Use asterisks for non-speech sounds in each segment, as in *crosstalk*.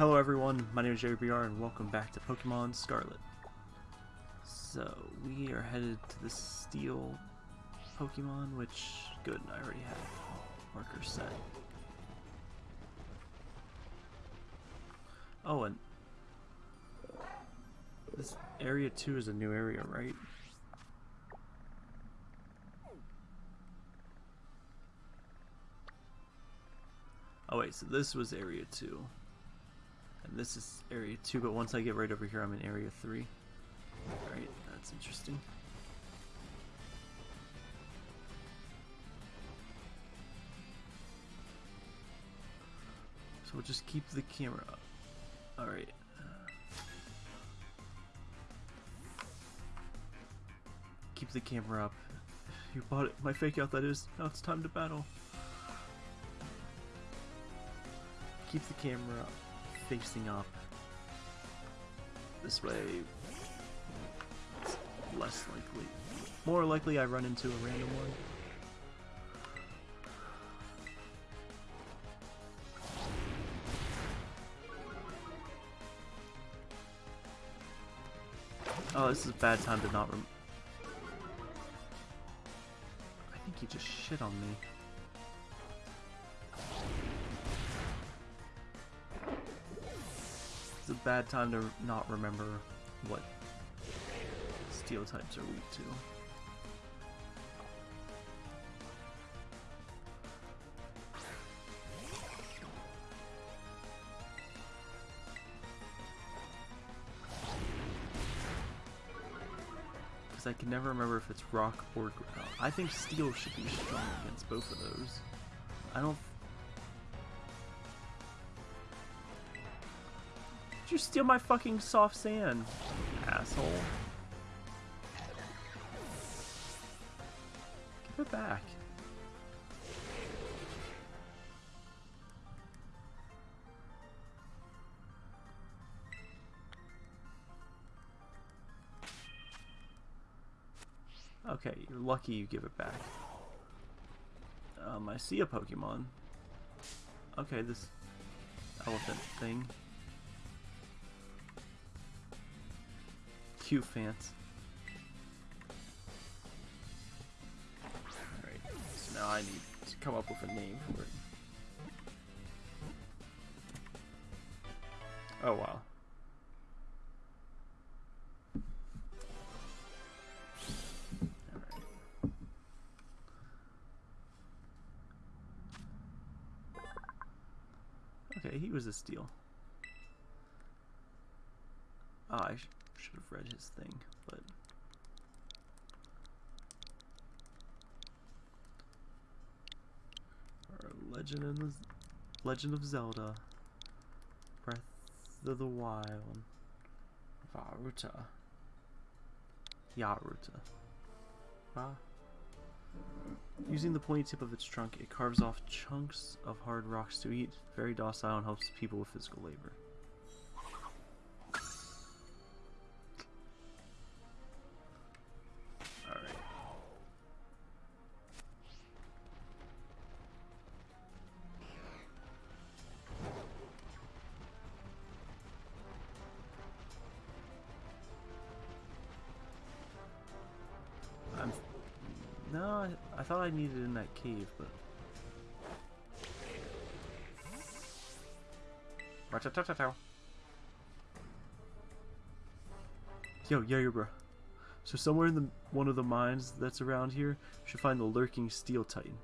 Hello everyone, my name is JBR and welcome back to Pokemon Scarlet. So, we are headed to the Steel Pokemon, which, good, I already have marker set. Oh, and this area 2 is a new area, right? Oh wait, so this was area 2. This is area 2, but once I get right over here, I'm in area 3. Alright, that's interesting. So we'll just keep the camera up. Alright. Uh, keep the camera up. *laughs* You bought it. My fake out, that is. Now it's time to battle. Keep the camera facing up. This way, it's less likely. More likely I run into a random one. Oh, this is a bad time to not rem- I think he just shit on me. A bad time to not remember what steel types are weak to. Because I can never remember if it's rock or ground. I think steel should be strong against both of those. I don't you steal my fucking soft sand, asshole? Give it back. Okay, you're lucky you give it back. Um, I see a Pokemon. Okay, this elephant thing. Cute fans. Alright, so now I need to come up with a name for it. Oh wow. Okay, he was a steal. Ah, I sh should have read his thing, but Legend of the Legend of Zelda, Breath of the Wild, Varuta, Yaruta. Ah. Using the pointy tip of its trunk, it carves off chunks of hard rocks to eat. Very docile and helps people with physical labor. I needed in that cave, but... Yo, yeah, bro. So somewhere in the one of the mines that's around here, you should find the lurking steel titan.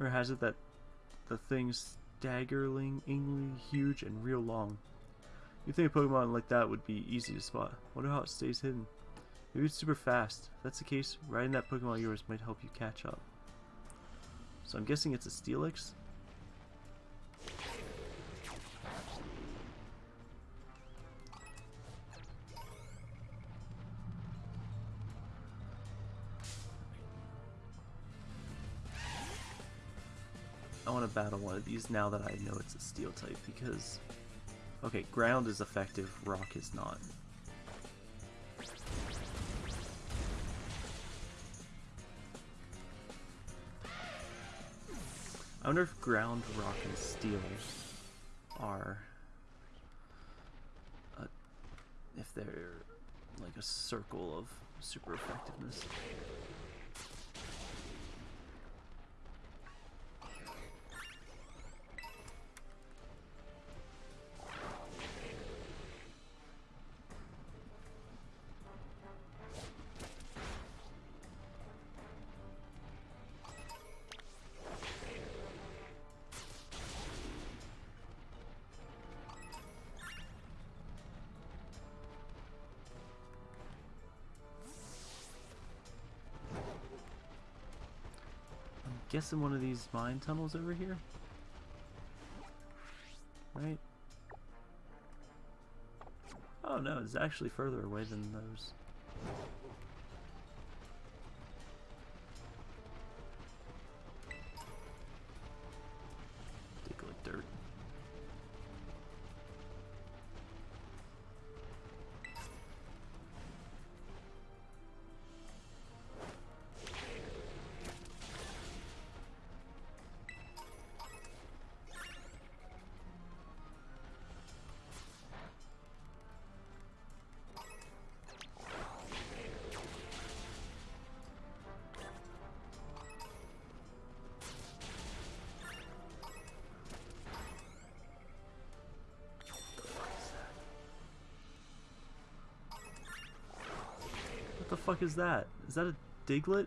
Or has it that the thing's staggeringly huge and real long. You'd think a Pokemon like that would be easy to spot. Wonder how it stays hidden. Maybe it's super fast. If that's the case, riding that Pokemon of yours might help you catch up. So I'm guessing it's a Steelix? I want to battle one of these now that I know it's a steel type because okay, ground is effective, rock is not. I wonder if ground, rock, and steel are... A, if they're like a circle of super effectiveness. I'm guessing one of these mine tunnels over here. Right? Oh no, it's actually further away than those. Fuck is that? Is that a Diglett?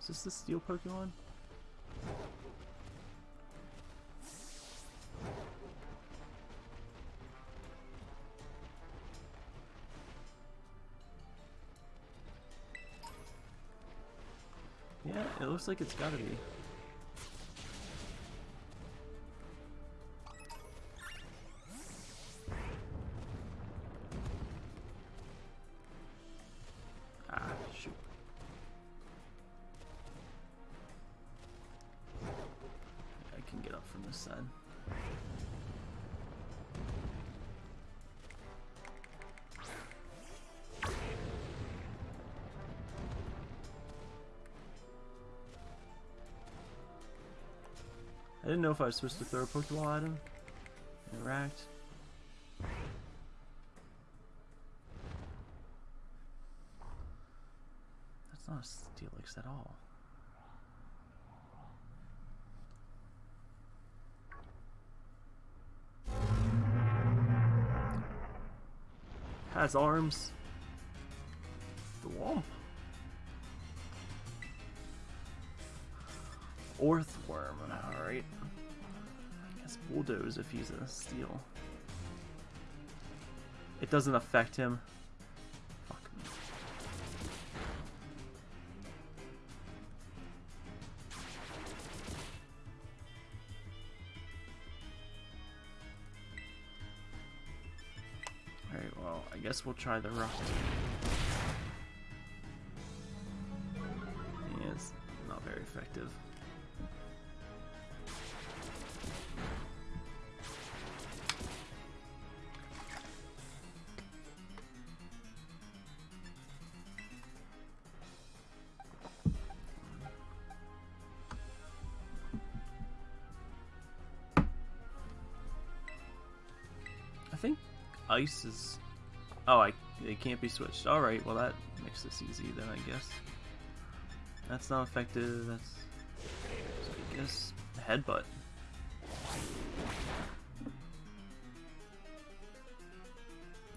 Is this the steel Pokemon? Looks like it's gotta be. Know if I was supposed to throw a Pokeball at him. Interact. That's not a Steelix at all. Has arms. Orthworm, alright. I guess Bulldoze if he's a steel. It doesn't affect him. Fuck me. Alright, well, I guess we'll try the rock. Not very effective. I think ice is. Oh, I it can't be switched. All right, well that makes this easy then, I guess. That's not effective. That's so I guess headbutt.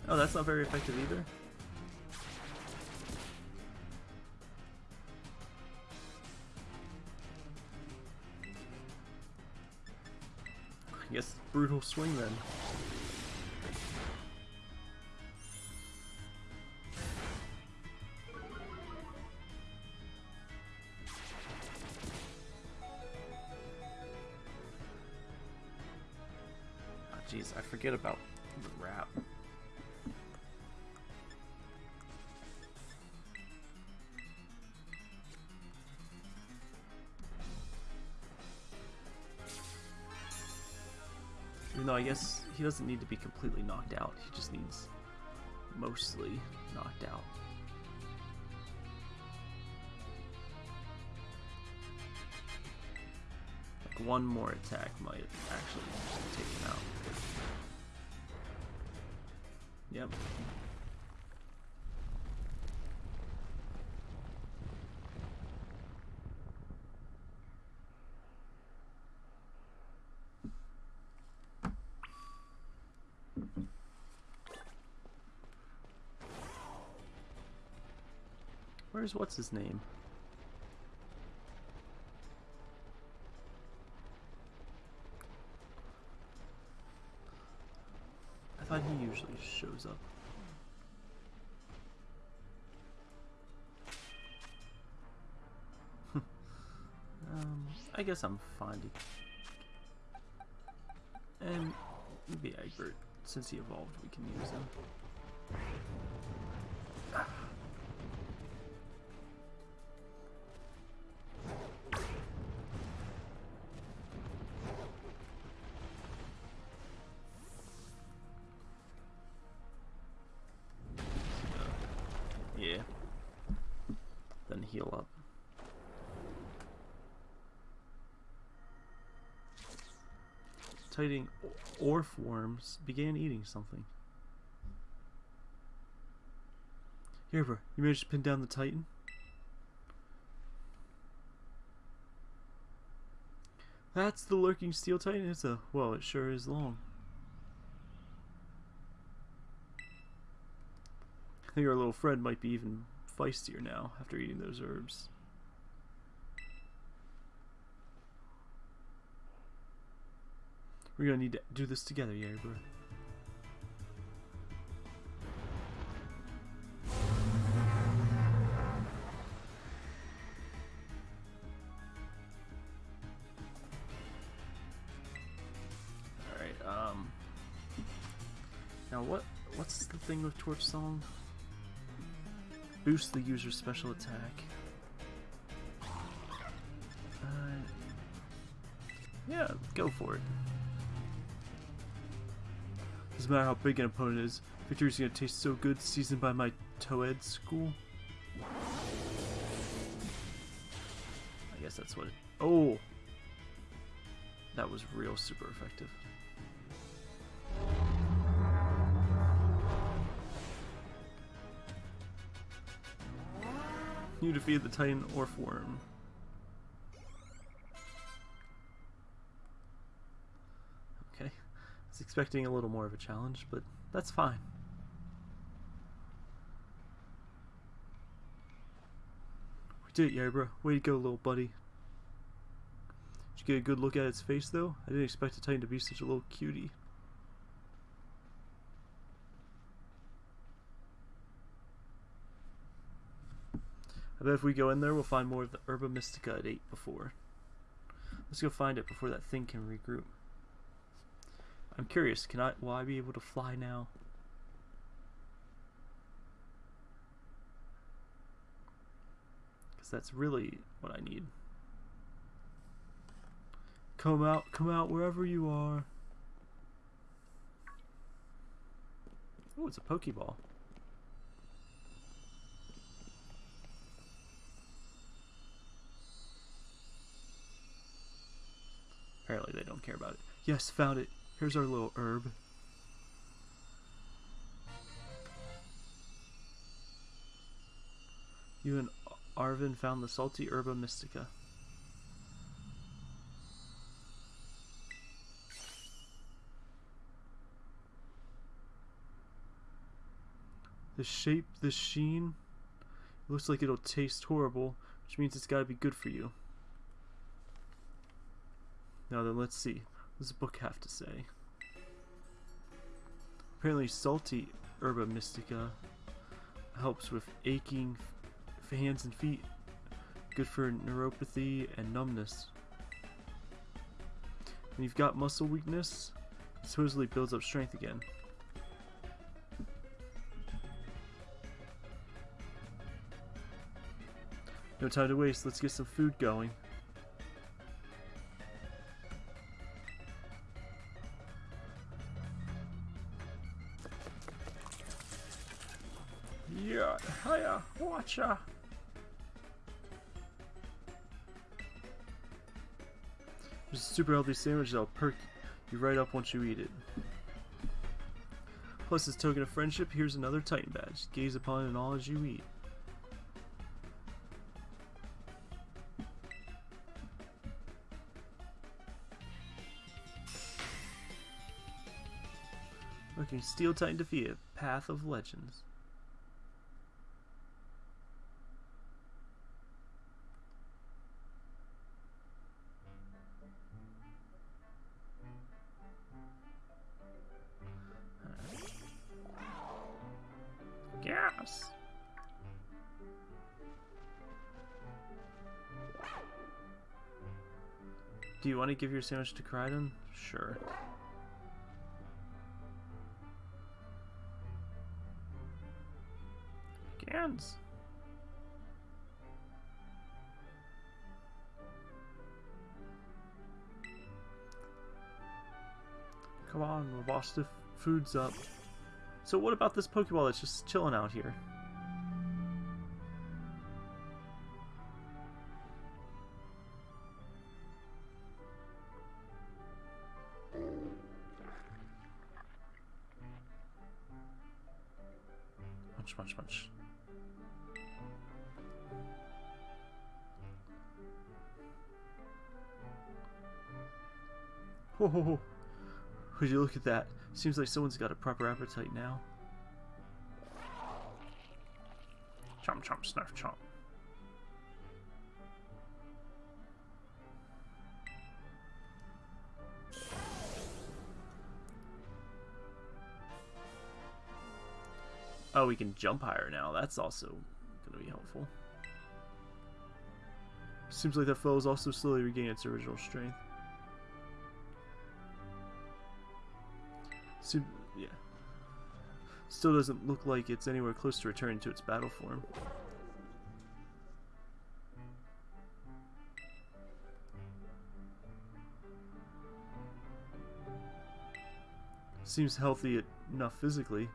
Oh, that's not very effective either. I guess brutal swing then. Forget about the rap. Even though I guess he doesn't need to be completely knocked out, he just needs mostly knocked out. Like one more attack might actually take him out. Yep. Where's what's his name? Usually shows up. *laughs* um, I guess I'm fine. And maybe Egbert, since he evolved, we can use him. Tighting orf worms began eating something. Here, bro. You managed to pin down the Titan? That's the lurking steel titan. It's a well, it sure is long. I think our little friend might be even feistier now after eating those herbs. We're gonna need to do this together, Yerber. Alright, um... Now what, what's the thing with Torch Song? Boost the user's special attack. Uh, yeah, go for it. Doesn't matter how big an opponent is, victory's gonna taste so good seasoned by my Toedscool. I guess that's what it... Oh! That was real super effective. You defeated the Titan Orthworm. Okay. Expecting a little more of a challenge, but that's fine. We did it, Yarbrough. Way to go, little buddy. Did you get a good look at its face, though? I didn't expect a Titan to be such a little cutie. I bet if we go in there, we'll find more of the Herba Mystica it ate before. Let's go find it before that thing can regroup. I'm curious, can I, will I be able to fly now? Because that's really what I need. Come out, come out wherever you are. Oh, it's a Pokeball. Apparently they don't care about it. Yes, found it. Here's our little herb. You and Arven found the salty herba mystica. The shape, the sheen, looks like it'll taste horrible, which means it's gotta be good for you. Now then, let's see. Does the book have to say? Apparently, salty herba mystica helps with aching hands and feet. Good for neuropathy and numbness. When you've got muscle weakness, it supposedly builds up strength again. No time to waste, let's get some food going. Hiya, watcha. There's a super healthy sandwich that'll perk you right up once you eat it. Plus, as token of friendship, here's another Titan badge. Gaze upon it all as you eat. Looking Steel Titan defeated. Path of Legends. Give your sandwich to Koraidon? Sure. Gans. Come on, my boss, the food's up. So what about this Pokeball that's just chilling out here? Ho. Would you look at that? Seems like someone's got a proper appetite now. Chomp chomp snarf chomp. Oh, we can jump higher now. That's also going to be helpful. Seems like that foe is also slowly regaining its original strength. Seem, yeah. Still doesn't look like it's anywhere close to returning to its battle form. Seems healthy enough physically.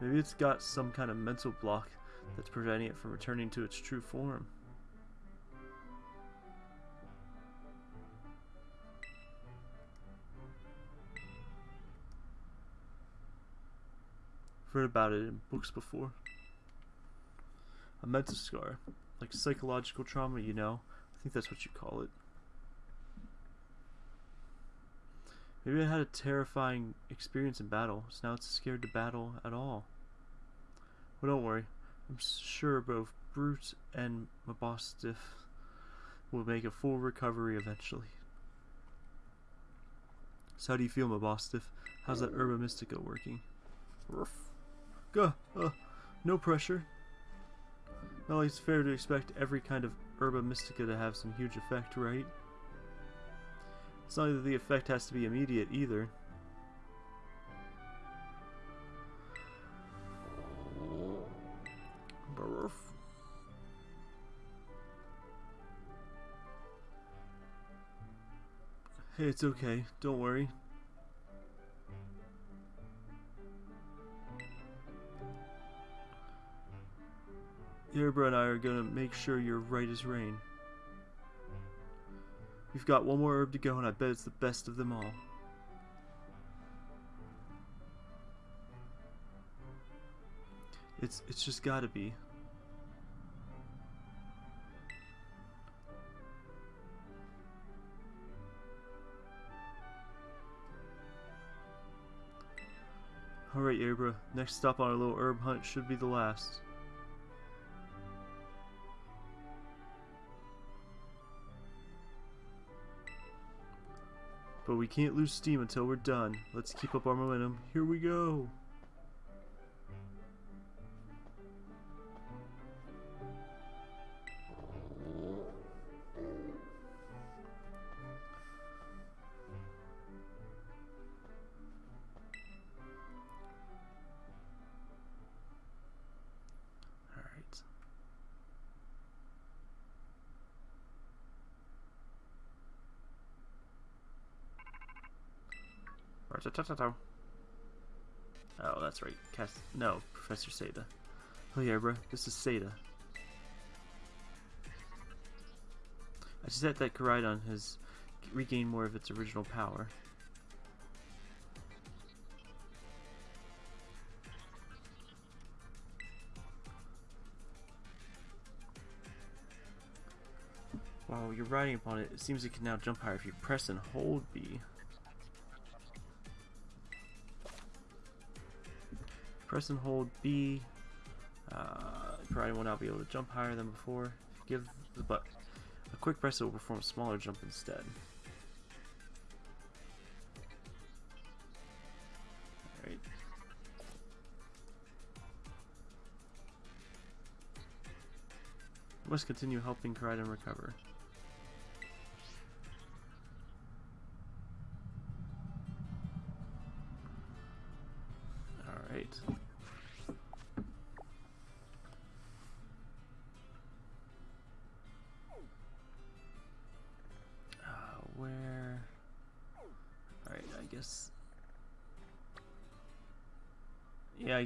Maybe it's got some kind of mental block that's preventing it from returning to its true form. I've about it in books before. A mental scar. Like psychological trauma, you know? I think that's what you call it. Maybe it had a terrifying experience in battle, so now it's scared to battle at all. Well, don't worry. I'm sure both Brute and Mabosstiff will make a full recovery eventually. So how do you feel, Mabosstiff? How's that Herba Mystica working? Ruff. Go. Uh, no pressure. Well, it's fair to expect every kind of Herba Mystica to have some huge effect, right? It's not that the effect has to be immediate either. Hey, it's okay. Don't worry. Yerbra and I are gonna make sure you're right as rain. We've got one more herb to go, and I bet it's the best of them all. It's it's just gotta be. Alright, Yerbra. Next stop on our little herb hunt should be the last. But we can't lose steam until we're done. Let's keep up our momentum. Here we go! Oh, that's right. Cast. No, Professor Sada. Oh yeah, bro. This is Sada. I just said that Koraidon has regained more of its original power. While you're riding upon it, it seems it can now jump higher if you press and hold B. Press and hold B. Uh, Koraidon will now be able to jump higher than before. Give the butt a quick press, it will perform a smaller jump instead. Alright. Must continue helping Koraidon recover.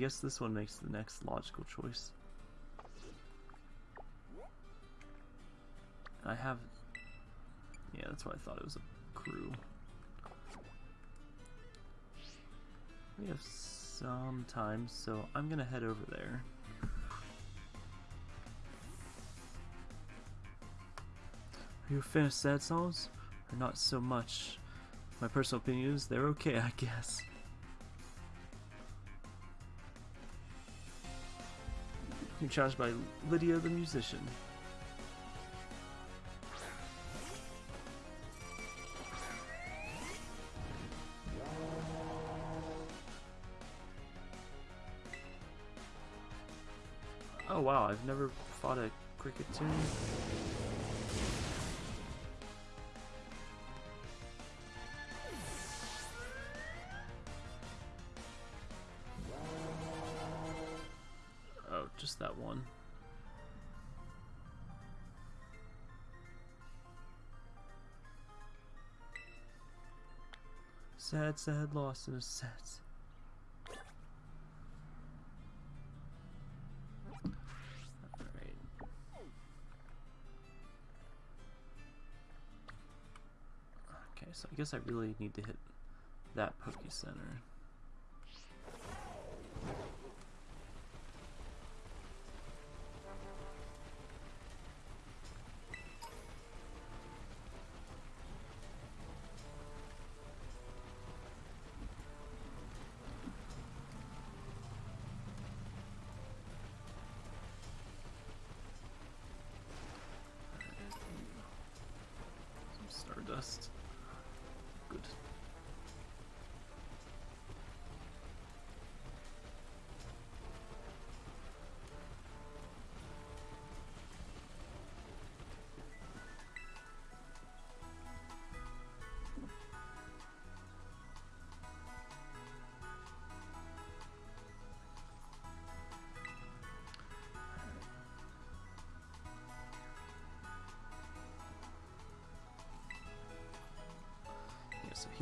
Guess this one makes the next logical choice. I have. Yeah, that's why I thought it was a crew. We have some time, so I'm gonna head over there. Are you a fan of sad songs? Or not so much? My personal opinion is they're okay, *laughs* I guess. You're challenged by Lydia the musician. Oh wow, I've never fought a Kricketune. Oh, Sad, sad, lost in a sad. Okay, so I guess I really need to hit that Poke Center.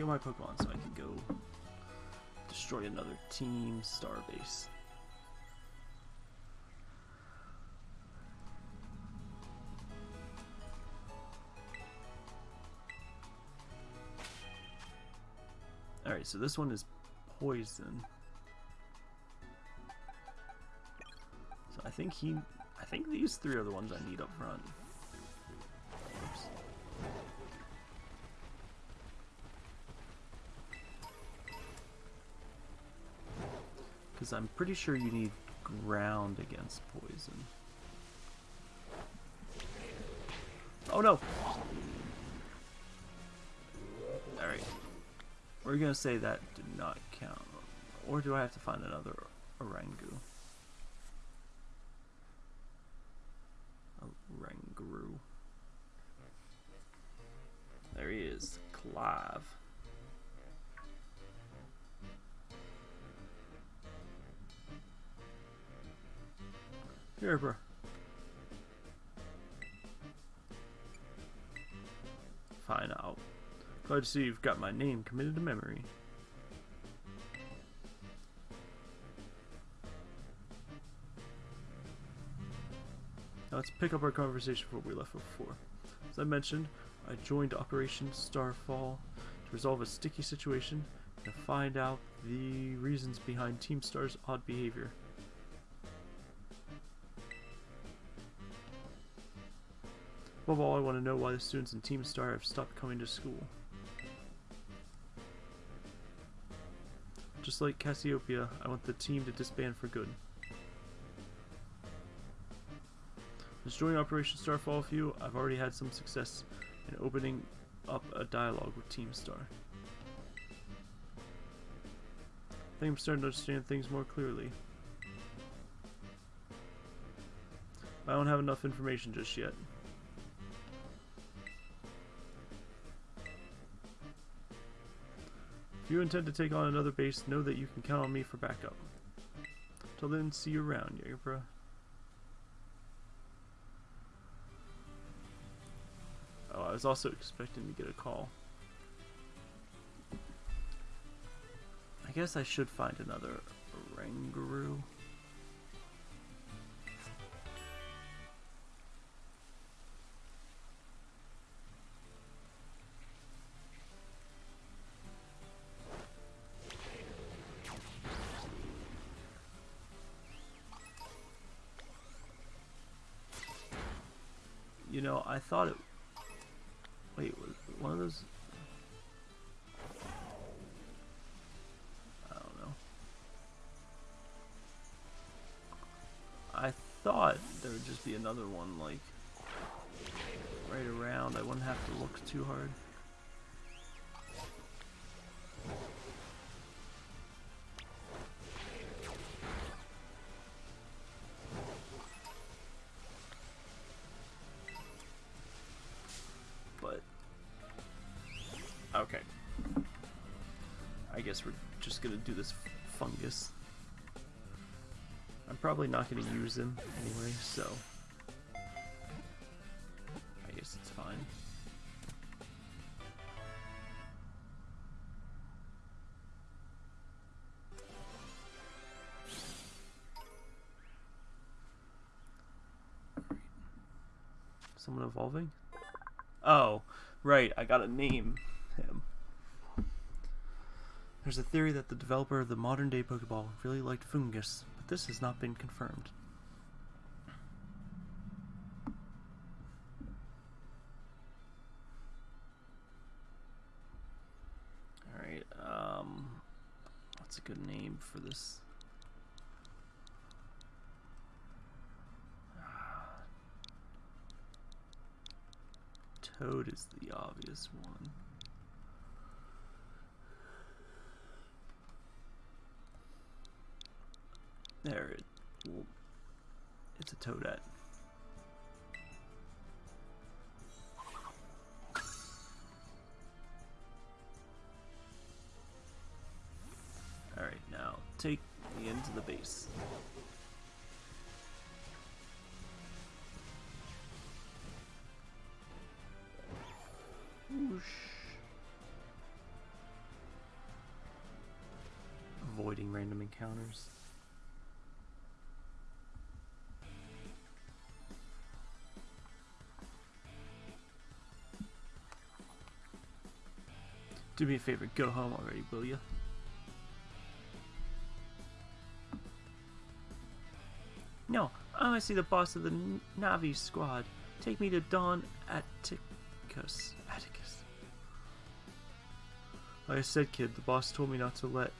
Heal my Pokemon so I can go destroy another team starbase. Alright, so this one is poison. So I think he I think these three are the ones I need up front. Because I'm pretty sure you need ground against poison. Oh no! Alright. We're gonna say that did not count. Or do I have to find another Orangu? Oranguru. There he is. Clive. Here, bro. Fine out. Glad to see you've got my name committed to memory. Now let's pick up our conversation where we left before. As I mentioned, I joined Operation Starfall to resolve a sticky situation and find out the reasons behind Team Star's odd behavior. Above all, I want to know why the students in Team Star have stopped coming to school. Just like Cassiopeia, I want the team to disband for good. Since joining Operation Starfall with you, I've already had some success in opening up a dialogue with Team Star. I think I'm starting to understand things more clearly. I don't have enough information just yet. If you intend to take on another base, know that you can count on me for backup. Till then, see you around, Jagerbro. Oh, I was also expecting to get a call. I guess I should find another Oranguru. I thought it. Wait, was one of those? I don't know. I thought there would just be another one, like, right around. I wouldn't have to look too hard. This Foongus. I'm probably not gonna use him anyway, so I guess it's fine. Someone evolving? Oh, right, I got a name. There's a theory that the developer of the modern day Pokeball really liked Foongus, but this has not been confirmed. Alright, um, what's a good name for this? Toad is the obvious one. There it. It's a toadette. Alright, now take me into the base. Whoosh. Avoiding random encounters. Do me a favor, go home already, will you? No, I want to see the boss of the Navi squad. Take me to Don Atticus. Atticus. Like I said, kid, the boss told me not to let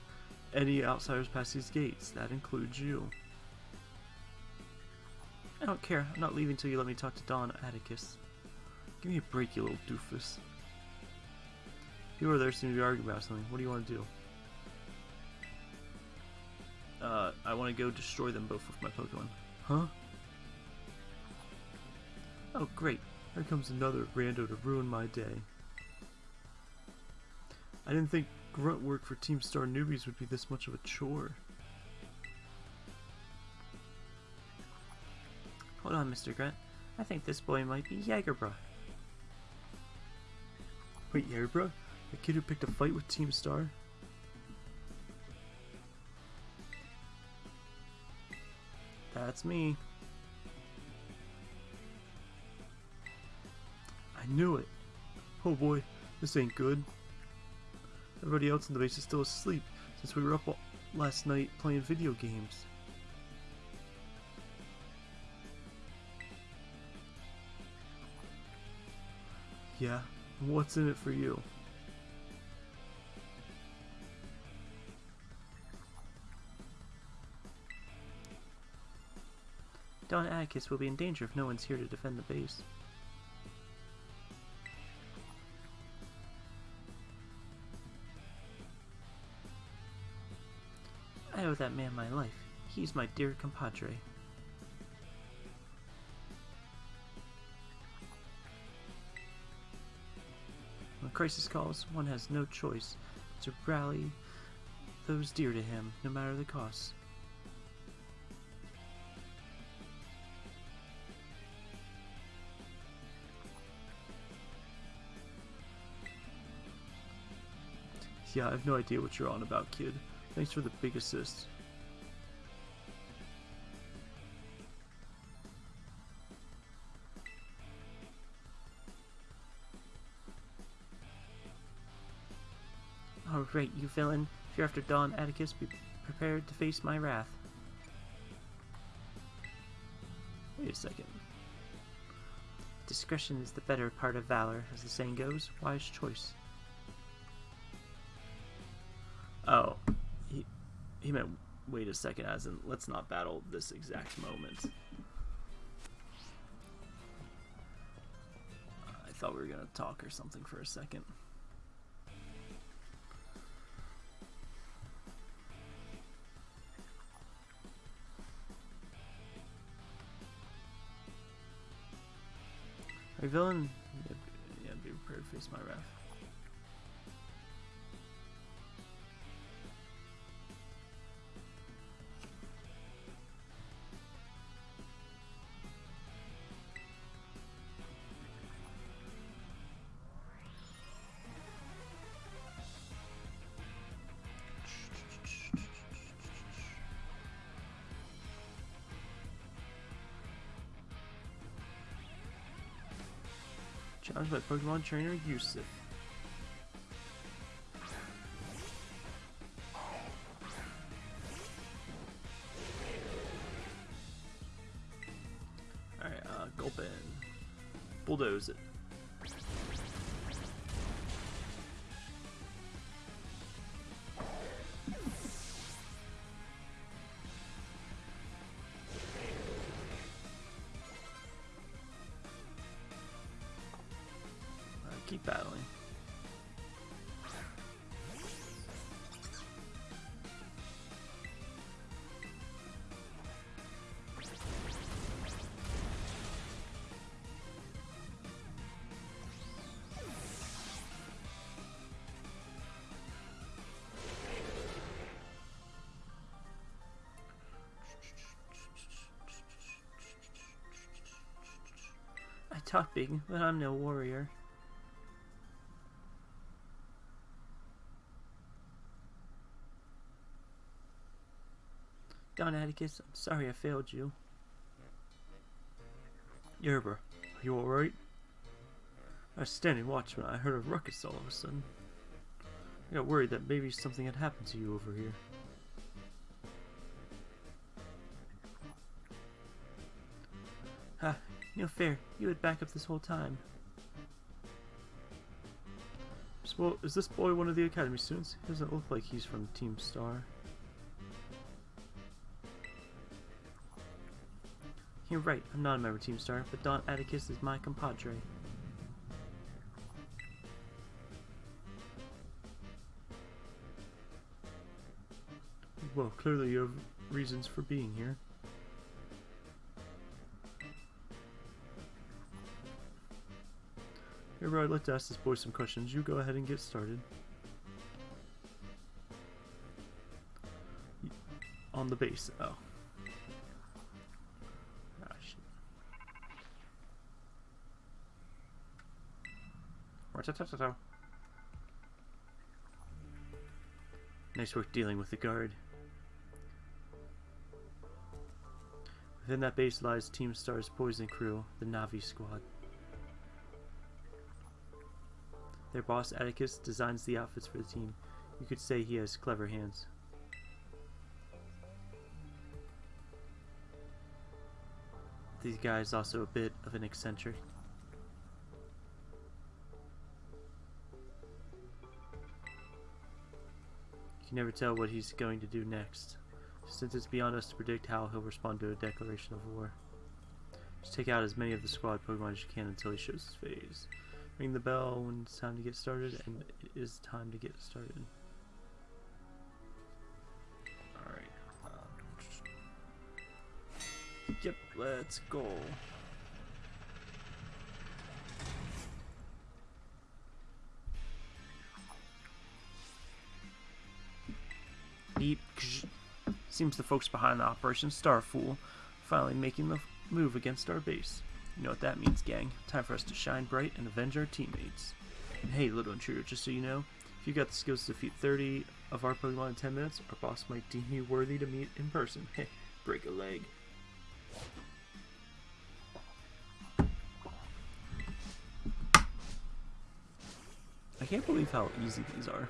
any outsiders pass these gates. That includes you. I don't care. I'm not leaving until you let me talk to Don Atticus. Give me a break, you little doofus. People are there seem to be arguing about something. What do you want to do? Uh, I want to go destroy them both with my Pokemon. Huh? Oh, great. Here comes another rando to ruin my day. I didn't think grunt work for Team Star newbies would be this much of a chore. Hold on, Mr. Grunt. I think this boy might be Jagerbra. Wait, Jagerbra? The kid who picked a fight with Team Star? That's me. I knew it. Oh boy, this ain't good. Everybody else in the base is still asleep since we were up last night playing video games. Yeah, what's in it for you? Don Atticus will be in danger if no one's here to defend the base. I owe that man my life. He's my dear compadre. When crisis calls, one has no choice to rally those dear to him, no matter the cost. Yeah, I have no idea what you're on about, kid. Thanks for the big assist. All right, you villain. If you're after Don Atticus, be prepared to face my wrath. Wait a second. Discretion is the better part of valor, as the saying goes. Wise choice. He meant wait a second, as in let's not battle this exact moment. I thought we were gonna talk or something for a second. Our villain yeah, be prepared to face my wrath. Challenged by Pokemon trainer Yusuf. Alright, uh, Gulpin. Bulldoze it. Big, but I'm no warrior. Don Atticus, I'm sorry I failed you. Yerber, are you alright? I was standing watch when I heard a ruckus all of a sudden. I got worried that maybe something had happened to you over here. No fair. You had backup this whole time. So, is this boy one of the academy students? He doesn't look like he's from Team Star. You're right, I'm not a member of Team Star, but Don Atticus is my compadre. Well, clearly you have reasons for being here. I'd like to ask this boy some questions. You go ahead and get started. On the base. Oh. Ah. Nice work dealing with the guard. Within that base lies Team Star's poison crew, the Navi squad. Their boss, Atticus, designs the outfits for the team. You could say he has clever hands. These guys also a bit of an eccentric. You can never tell what he's going to do next, since it's beyond us to predict how he'll respond to a declaration of war. Just take out as many of the squad Pokemon as you can until he shows his phase. Ring the bell when it's time to get started, and it is time to get started. Alright. Um, yep, let's go. Beep. Seems the folks behind the Operation Starfall finally making the move against our base. You know what that means, gang. Time for us to shine bright and avenge our teammates. And hey, little intruder, just so you know, if you got the skills to defeat 30 of our Pokemon in 10 minutes, our boss might deem you worthy to meet in person. *laughs* Heh, break a leg. I can't believe how easy these are.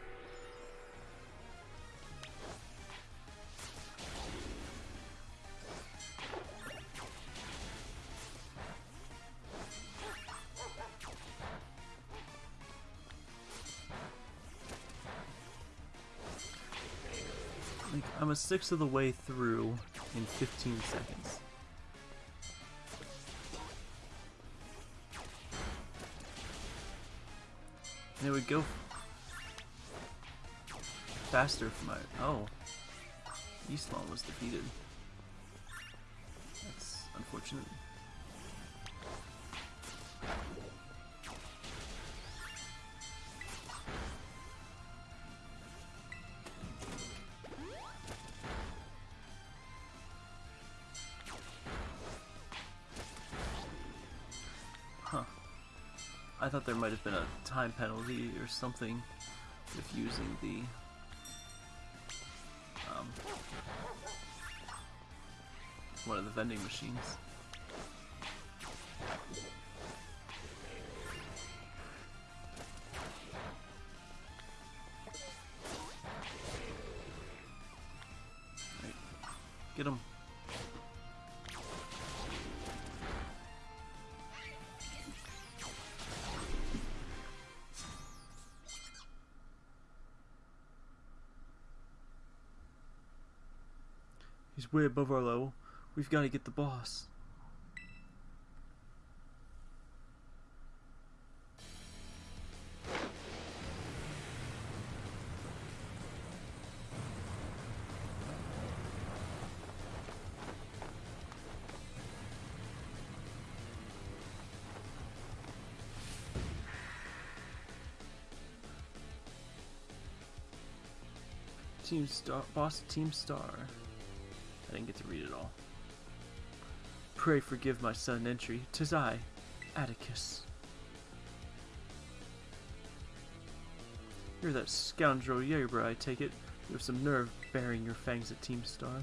Sixth of the way through in 15 seconds. And it would go faster for my... Oh. Eastlawn was defeated. That's unfortunate. Might have been a time penalty or something with using the um, one of the vending machines. He's way above our level. We've got to get the boss. Team Star, boss Team Star. I didn't get to read it all. Pray forgive my sudden entry. Tis I, Atticus. You're that scoundrel Yerbra, I take it. You have some nerve baring your fangs at Team Star.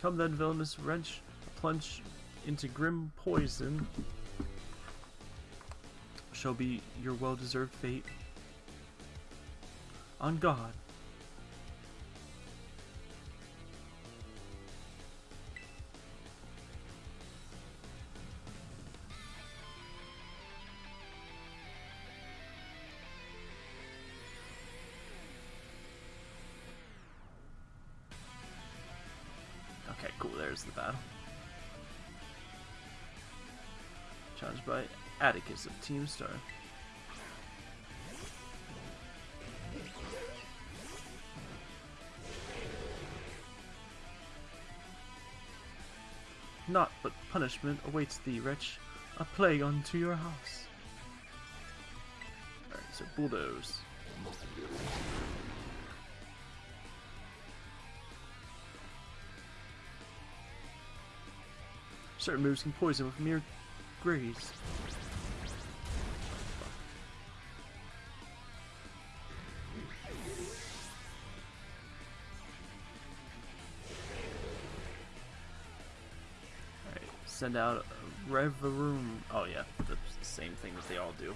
Come then, villainous wrench, plunge into grim poison shall be your well-deserved fate. On God. Atticus of Team Star. Naught but punishment awaits thee, wretch. A plague unto your house. Alright, so bulldoze. Certain moves can poison with mere graze. send out Revavroom. Oh yeah, the same thing as they all do.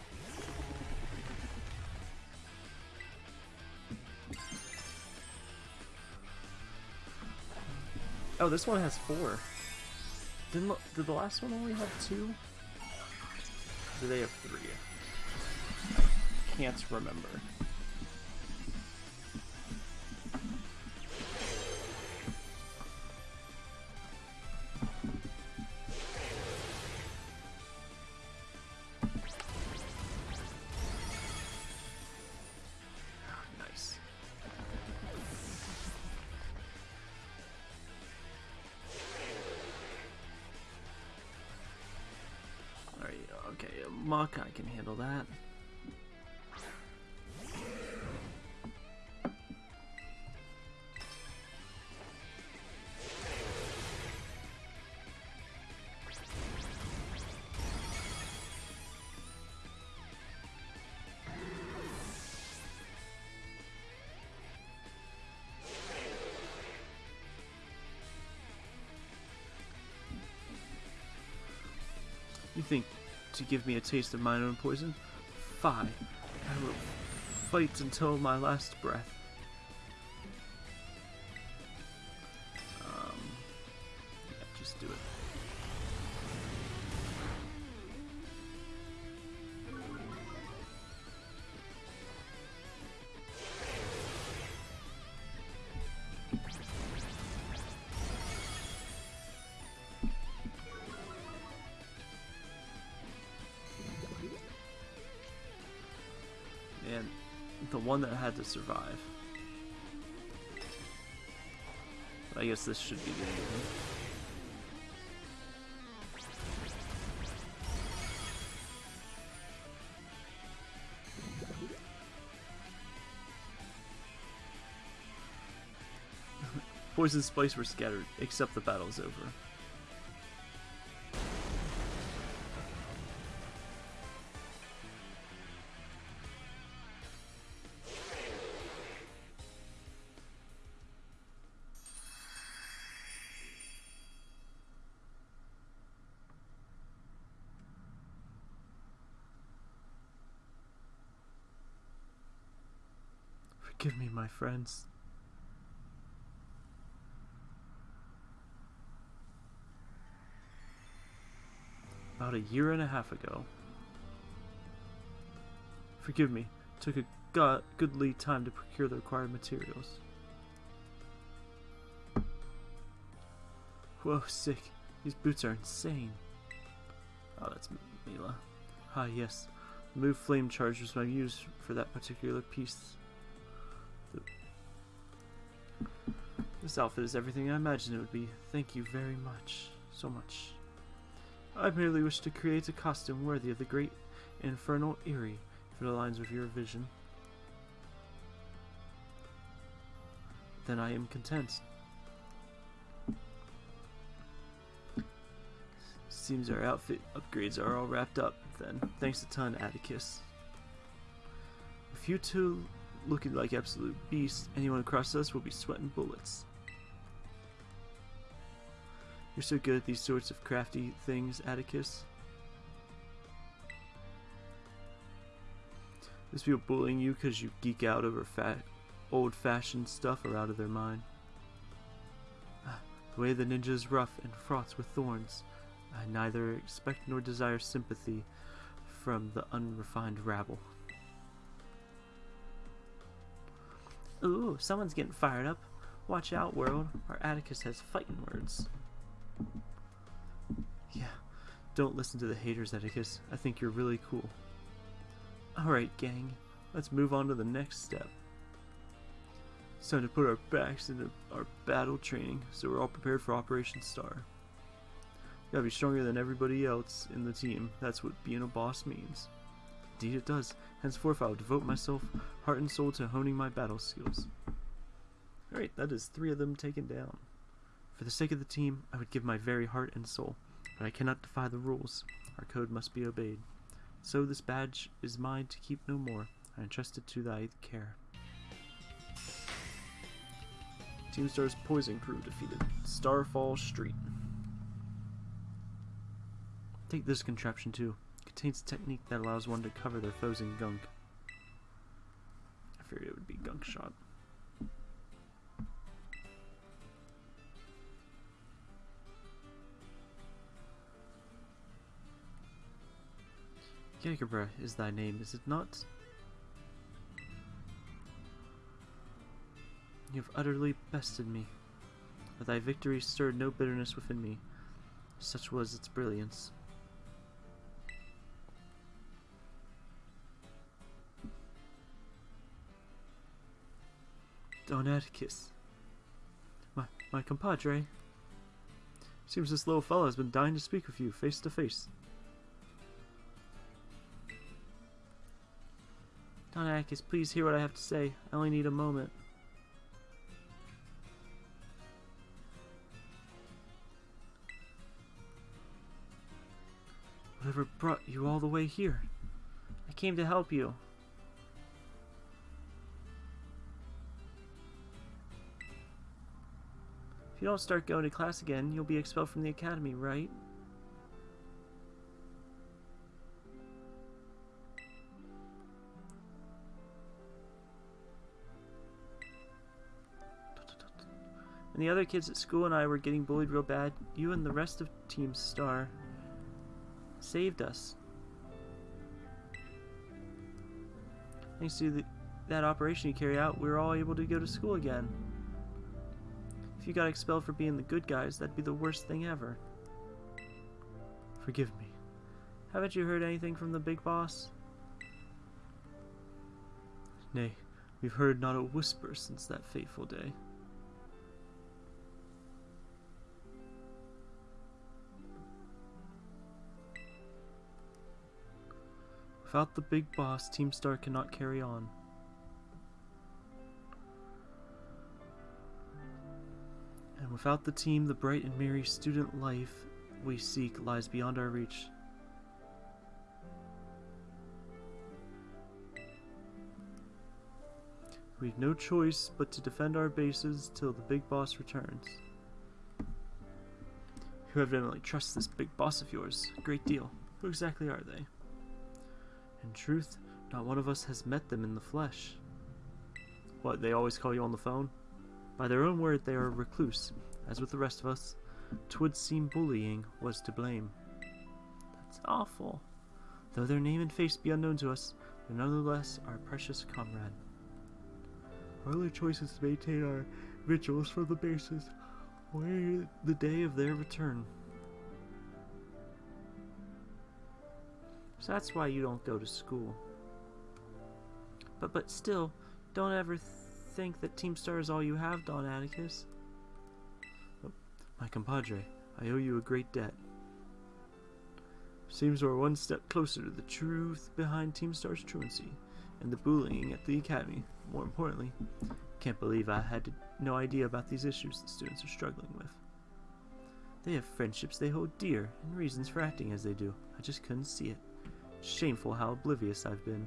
Oh, this one has four. Didn't did the last one only have two? Do they have three? Can't remember. You think to give me a taste of mine own poison? Fie. I will fight until my last breath. One that had to survive. I guess this should be the end. *laughs* Poison spice were scattered, except the battle is over. My friends. About a year and a half ago. Forgive me, took a go- goodly time to procure the required materials. Whoa, sick. These boots are insane. Oh, that's Mela. Ah, yes. The move flame charge was my use for that particular piece. This outfit is everything I imagined it would be. Thank you very much. So much. I merely wish to create a costume worthy of the great infernal Eri, if it aligns with your vision. Then I am content. Seems our outfit upgrades are all wrapped up, then. Thanks a ton, Atticus. If you two looking like absolute beasts, anyone across us will be sweating bullets. You're so good at these sorts of crafty things, Atticus. These people bullying you because you geek out over fat, old-fashioned stuff are out of their mind. Ah, The way the ninja is rough and fraught with thorns. I neither expect nor desire sympathy from the unrefined rabble. Ooh, someone's getting fired up. Watch out, world. Our Atticus has fighting words. Yeah, don't listen to the haters, Atticus. I think you're really cool. Alright, gang. Let's move on to the next step. It's time to put our backs into our battle training so we're all prepared for Operation Star. Gotta be stronger than everybody else in the team. That's what being a boss means. Indeed it does. Henceforth I will devote myself heart and soul to honing my battle skills. Alright, that is three of them taken down. For the sake of the team, I would give my very heart and soul, but I cannot defy the rules. Our code must be obeyed. So this badge is mine to keep no more. I entrust it to thy care. Team Star's Poison Crew defeated Starfall Street. Take this contraption too. Contains a technique that allows one to cover their foes in gunk. I figured it would be gunk shot. Jagerbra is thy name, is it not? You have utterly bested me, but thy victory stirred no bitterness within me. Such was its brilliance. Don Atticus. My, my compadre. Seems this little fellow has been dying to speak with you face to face. Don Atticus, please hear what I have to say. I only need a moment. Whatever brought you all the way here? I came to help you. If you don't start going to class again, you'll be expelled from the academy, right? When the other kids at school and I were getting bullied real bad, you and the rest of Team Star saved us. Thanks to the, that operation you carry out, we were all able to go to school again. If you got expelled for being the good guys, that'd be the worst thing ever. Forgive me. Haven't you heard anything from the big boss? Nay, we've heard not a whisper since that fateful day. Without the big boss, Team Star cannot carry on. And without the team, the bright and merry student life we seek lies beyond our reach. We've no choice but to defend our bases till the big boss returns. You evidently trust this big boss of yours a great deal. Who exactly are they? In truth, not one of us has met them in the flesh. What, they always call you on the phone? By their own word, they are recluse. As with the rest of us, twould seem bullying was to blame. That's awful. Though their name and face be unknown to us, they're nonetheless our precious comrade. Our only choice is to maintain our vigils for the bases, waiting the day of their return. So that's why you don't go to school. But but still, don't ever th think that Team Star is all you have, Don Atticus. Oh, my compadre, I owe you a great debt. Seems we're one step closer to the truth behind Team Star's truancy and the bullying at the academy. More importantly, can't believe I had no idea about these issues the students are struggling with. They have friendships they hold dear and reasons for acting as they do. I just couldn't see it. Shameful how oblivious I've been.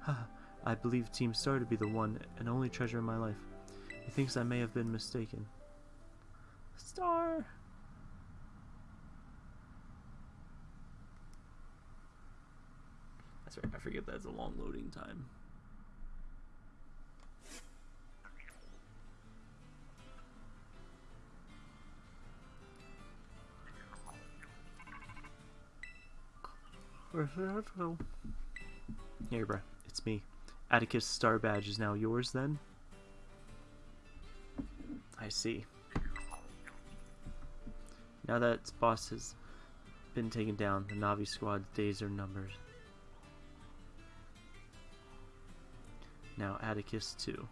Haha, I believe Team Star to be the one and only treasure in my life. He thinks I may have been mistaken. Star! That's right, I forget that's a long loading time. Here, bruh. It's me. Atticus Star Badge is now yours, then? I see. Now that its boss has been taken down, the Navi squad's days are numbered. Now Atticus too.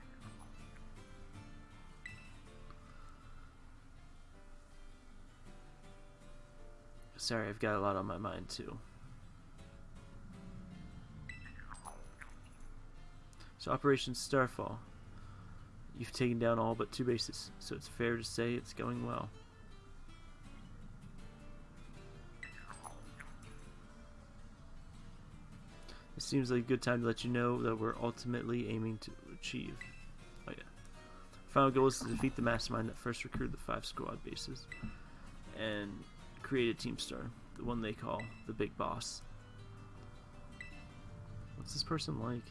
Sorry, I've got a lot on my mind too. So Operation Starfall. You've taken down all but two bases, so it's fair to say it's going well. It seems like a good time to let you know that we're ultimately aiming to achieve. Oh yeah. Final goal is to defeat the mastermind that first recruited the five squad bases and create a team star, the one they call the Big Boss. What's this person like?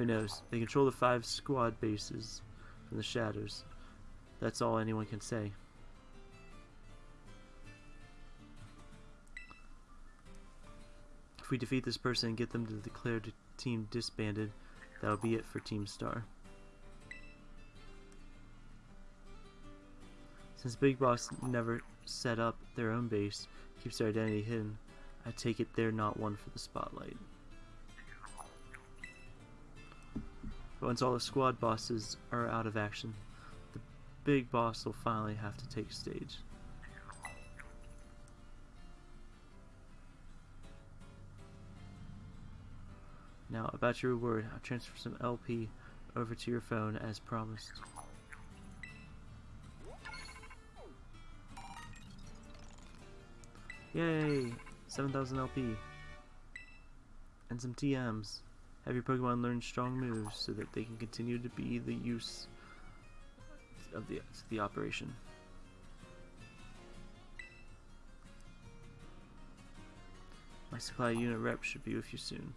Who knows? They control the five squad bases from the shadows. That's all anyone can say. If we defeat this person and get them to declare the team disbanded, that'll be it for Team Star. Since Big Boss never set up their own base, keeps their identity hidden, I take it they're not one for the spotlight. Once all the squad bosses are out of action, the big boss will finally have to take stage. Now, about your reward, I'll transfer some LP over to your phone as promised. Yay! 7,000 LP. And some TMs. Have your Pokemon learn strong moves so that they can continue to be the use of the, the operation. My supply unit rep should be with you soon.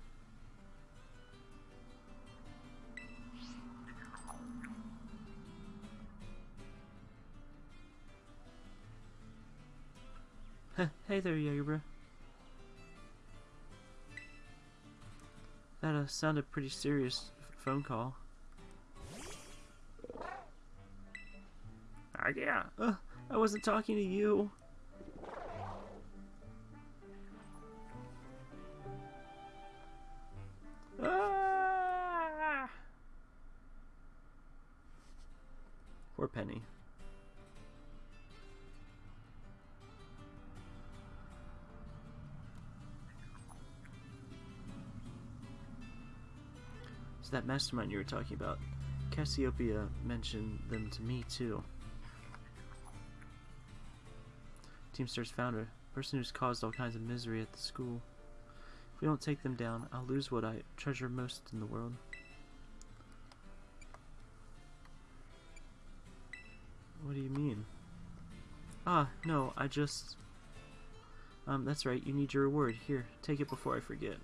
hey there, Jagerbro. That uh, sounded pretty serious phone call. Uh, yeah, uh, I wasn't talking to you. Ah! Poor Penny. That mastermind you were talking about, Cassiopeia mentioned them to me too. Teamstar's founder, person who's caused all kinds of misery at the school. If we don't take them down, I'll lose what I treasure most in the world. What do you mean? Ah, no, I just... Um, that's right, you need your reward. Here, take it before I forget.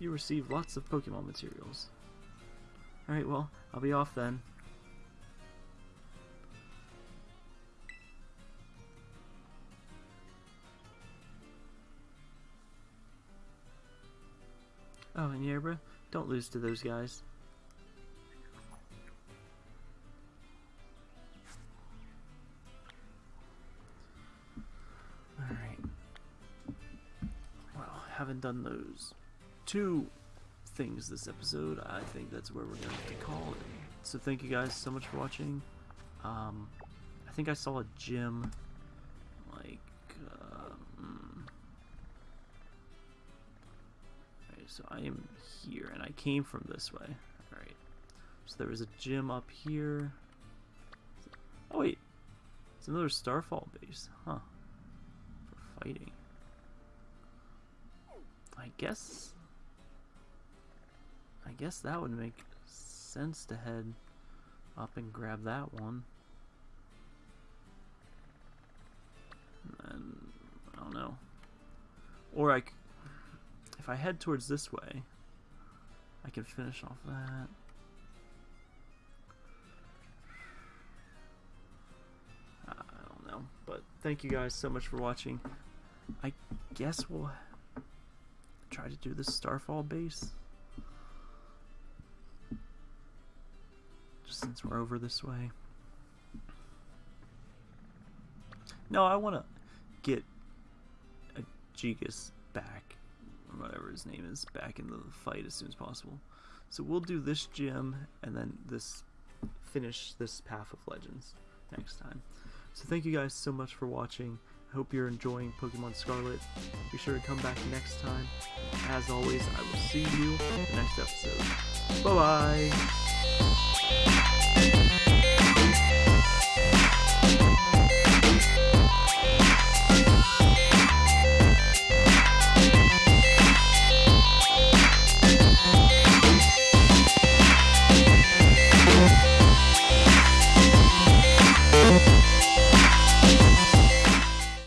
You receive lots of Pokemon materials. Alright, well, I'll be off then. Oh, and Yerbra, don't lose to those guys. Alright. Well, haven't done those two things this episode, I think that's where we're going to call it. So thank you guys so much for watching. Um, I think I saw a gym, like, um, so I am here, and I came from this way. Alright, so there was a gym up here. Oh wait, it's another Starfall base, huh, for fighting. I guess I guess that would make sense to head up and grab that one. And I don't know. Or I, if I head towards this way, I can finish off that. I don't know, but thank you guys so much for watching. I guess we'll try to do the Starfall base. Since we're over this way. No, I want to get a Gigas back, or whatever his name is, back in the fight as soon as possible. So we'll do this gym and then this finish this Path of Legends next time. So thank you guys so much for watching. I hope you're enjoying Pokemon Scarlet. Be sure to come back next time. As always, I will see you in the next episode. Bye-bye!